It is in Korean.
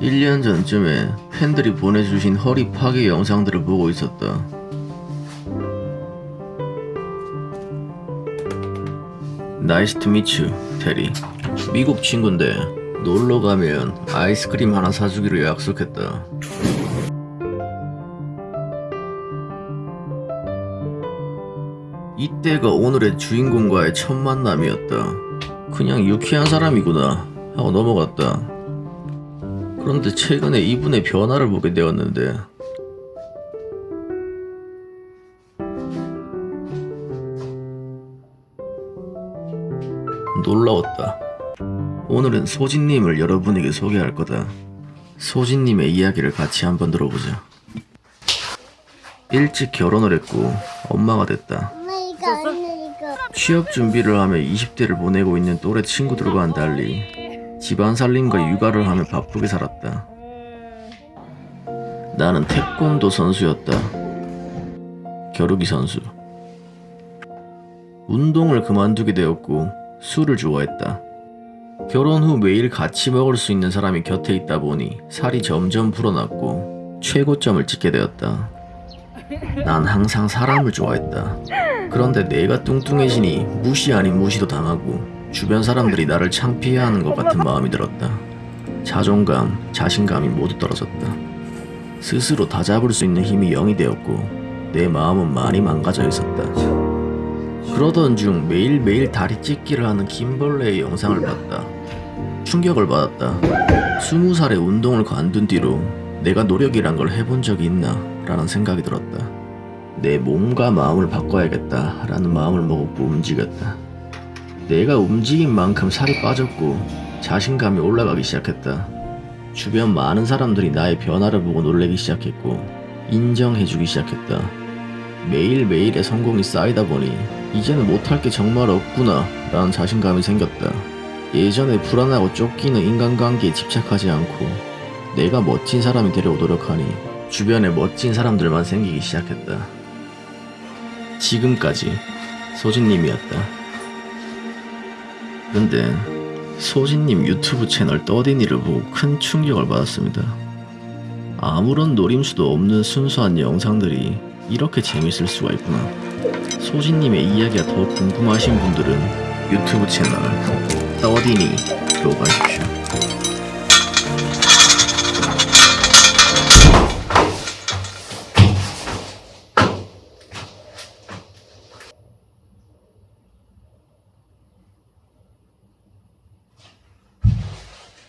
1년 전쯤에 팬들이 보내주신 허리 파괴 영상들을 보고 있었다. Nice to meet you 테리 미국 친구인데 놀러 가면 아이스크림 하나 사주기로 약속했다. 이때가 오늘의 주인공과의 첫 만남이었다. 그냥 유쾌한 사람이구나 하고 넘어갔다. 그런데 최근에 이분의 변화를 보게 되었는데 놀라웠다. 오늘은 소진님을 여러분에게 소개할 거다. 소진님의 이야기를 같이 한번 들어보자. 일찍 결혼을 했고 엄마가 됐다. 취업 준비를 하며 20대를 보내고 있는 또래 친구들과는 달리 집안 살림과 육아를 하며 바쁘게 살았다. 나는 태권도 선수였다. 겨루기 선수. 운동을 그만두게 되었고 술을 좋아했다. 결혼 후 매일 같이 먹을 수 있는 사람이 곁에 있다 보니 살이 점점 불어났고 최고점을 찍게 되었다. 난 항상 사람을 좋아했다. 그런데 내가 뚱뚱해지니 무시 아닌 무시도 당하고 주변 사람들이 나를 창피해하는 것 같은 마음이 들었다. 자존감, 자신감이 모두 떨어졌다. 스스로 다 잡을 수 있는 힘이 0이 되었고 내 마음은 많이 망가져 있었다. 그러던 중 매일매일 다리 찢기를 하는 김벌레의 영상을 봤다. 충격을 받았다. 스무 살에 운동을 관둔 뒤로 내가 노력이란 걸 해본 적이 있나 라는 생각이 들었다. 내 몸과 마음을 바꿔야겠다 라는 마음을 먹었고 움직였다. 내가 움직인 만큼 살이 빠졌고 자신감이 올라가기 시작했다. 주변 많은 사람들이 나의 변화를 보고 놀래기 시작했고 인정해주기 시작했다. 매일매일의 성공이 쌓이다 보니 이제는 못할 게 정말 없구나 라는 자신감이 생겼다. 예전에 불안하고 쫓기는 인간관계에 집착하지 않고 내가 멋진 사람이 되려고 노력하니 주변에 멋진 사람들만 생기기 시작했다. 지금까지 소진님이었다. 그런데 소진님 유튜브 채널 떠디니를 보고 큰 충격을 받았습니다. 아무런 노림수도 없는 순수한 영상들이 이렇게 재밌을 수가 있구나. 소진님의 이야기가 더 궁금하신 분들은 유튜브 채널 떠디니로 가십시오.